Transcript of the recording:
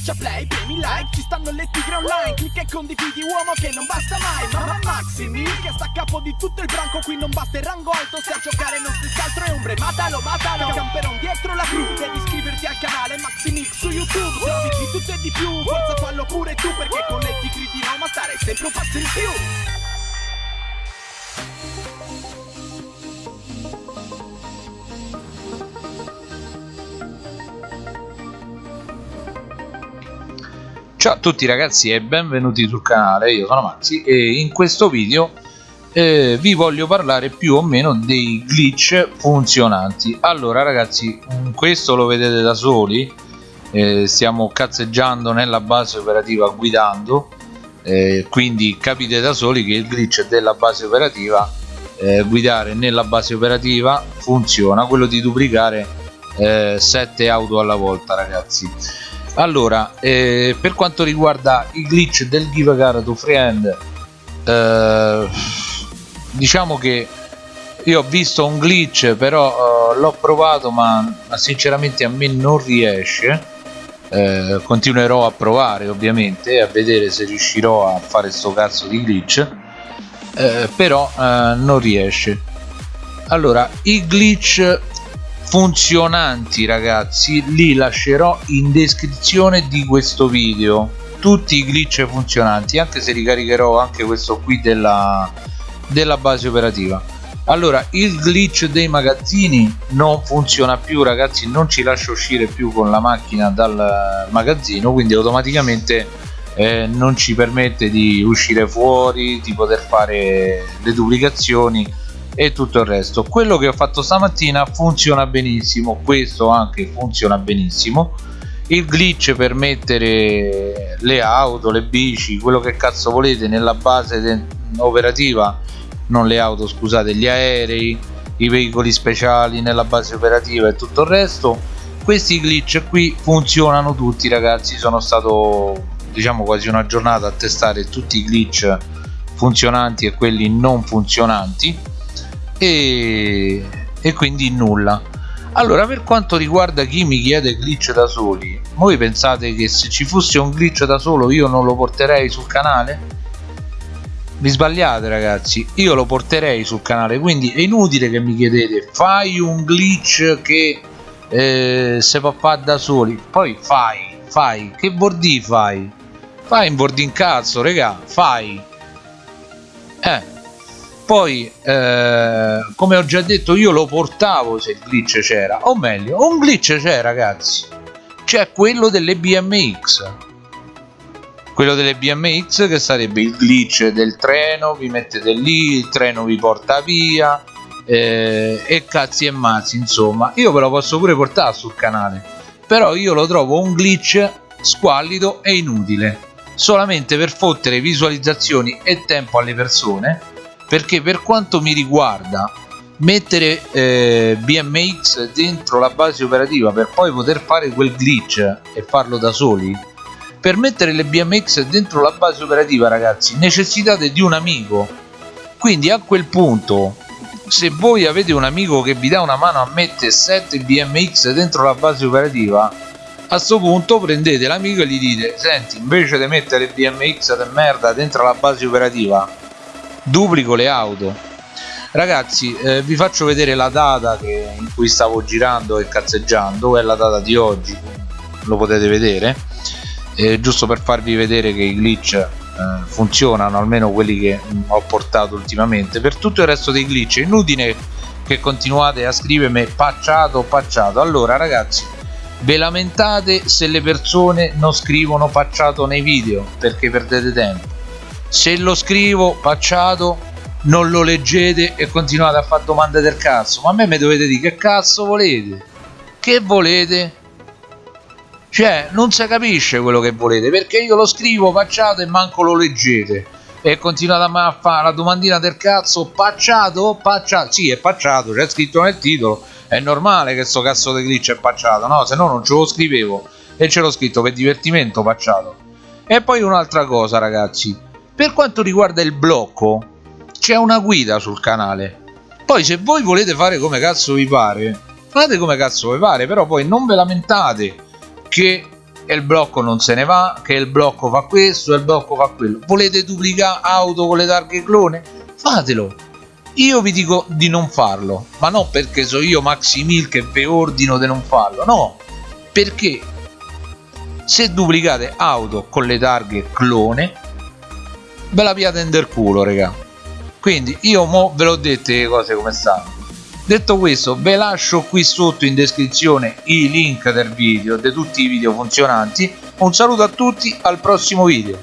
Schiaccia play, premi like, ci stanno le tigre online Clicca e condividi uomo che non basta mai Mamma Maximi che sta a capo di tutto il branco Qui non basta il rango alto, se a giocare non si altro è ombre Matalo, matalo, camperon dietro la cru Devi iscriverti al canale Maximix su YouTube Se di tutto e di più, forza fallo pure tu Perché con le tigri di Roma stare sempre un passo in più Ciao a tutti ragazzi e benvenuti sul canale, io sono Maxi e in questo video eh, vi voglio parlare più o meno dei glitch funzionanti. Allora ragazzi questo lo vedete da soli. Eh, stiamo cazzeggiando nella base operativa guidando. Eh, quindi capite da soli che il glitch della base operativa eh, guidare nella base operativa funziona. Quello di duplicare 7 eh, auto alla volta ragazzi allora eh, per quanto riguarda i glitch del give a car to friend eh, diciamo che io ho visto un glitch però eh, l'ho provato ma, ma, sinceramente a me non riesce. Eh, continuerò a provare ovviamente a vedere se riuscirò a fare sto cazzo di glitch eh, però eh, non riesce. Allora i glitch funzionanti ragazzi. Li lascerò in descrizione di questo video. Tutti i glitch funzionanti anche se ricaricherò anche questo qui della, della base operativa. Allora il glitch dei magazzini non funziona più ragazzi. Non ci lascia uscire più con la macchina dal magazzino quindi automaticamente eh, non ci permette di uscire fuori di poter fare le duplicazioni e tutto il resto. Quello che ho fatto stamattina funziona benissimo questo anche funziona benissimo. Il glitch per mettere le auto le bici quello che cazzo volete nella base operativa non le auto scusate gli aerei i veicoli speciali nella base operativa e tutto il resto. Questi glitch qui funzionano tutti ragazzi sono stato diciamo quasi una giornata a testare tutti i glitch funzionanti e quelli non funzionanti e, e quindi nulla. Allora per quanto riguarda chi mi chiede glitch da soli voi pensate che se ci fosse un glitch da solo io non lo porterei sul canale? vi sbagliate ragazzi io lo porterei sul canale quindi è inutile che mi chiedete fai un glitch che eh, se può fare da soli. Poi fai fai che bordi fai? Fai un boarding cazzo regà fai. Eh poi eh, come ho già detto io lo portavo se il glitch c'era. O meglio un glitch c'è ragazzi. C'è quello delle BMX quello delle BMX che sarebbe il glitch del treno vi mettete lì il treno vi porta via eh, e cazzi e mazzi insomma. Io ve lo posso pure portare sul canale però io lo trovo un glitch squallido e inutile solamente per fottere visualizzazioni e tempo alle persone perché per quanto mi riguarda mettere eh, BMX dentro la base operativa per poi poter fare quel glitch e farlo da soli per mettere le BMX dentro la base operativa ragazzi necessitate di un amico. Quindi a quel punto se voi avete un amico che vi dà una mano a mettere 7 BMX dentro la base operativa a questo punto prendete l'amico e gli dite senti invece di mettere BMX di merda dentro la base operativa duplico le auto. Ragazzi eh, vi faccio vedere la data che, in cui stavo girando e cazzeggiando è la data di oggi lo potete vedere. Eh, giusto per farvi vedere che i glitch eh, funzionano almeno quelli che mh, ho portato ultimamente. Per tutto il resto dei glitch è inutile che continuate a scrivermi pacciato pacciato allora ragazzi ve lamentate se le persone non scrivono pacciato nei video perché perdete tempo se lo scrivo pacciato non lo leggete e continuate a fare domande del cazzo. Ma a me mi dovete dire che cazzo volete? Che volete? Cioè non si capisce quello che volete perché io lo scrivo pacciato e manco lo leggete. E continuate a fare la domandina del cazzo pacciato? Pacciato? Sì è pacciato c'è scritto nel titolo è normale che sto cazzo di glitch è pacciato no? Se no non ce lo scrivevo e ce l'ho scritto per divertimento pacciato. E poi un'altra cosa ragazzi per quanto riguarda il blocco c'è una guida sul canale. Poi se voi volete fare come cazzo vi pare fate come cazzo vi pare però poi non ve lamentate che il blocco non se ne va che il blocco fa questo il blocco fa quello. Volete duplicare auto con le targhe clone? Fatelo. Io vi dico di non farlo ma non perché so io Maximil che vi ordino di non farlo no. Perché se duplicate auto con le targhe clone ve la piate del culo raga. Quindi io mo ve l'ho dette le cose come stanno. Detto questo ve lascio qui sotto in descrizione i link del video di tutti i video funzionanti. Un saluto a tutti al prossimo video.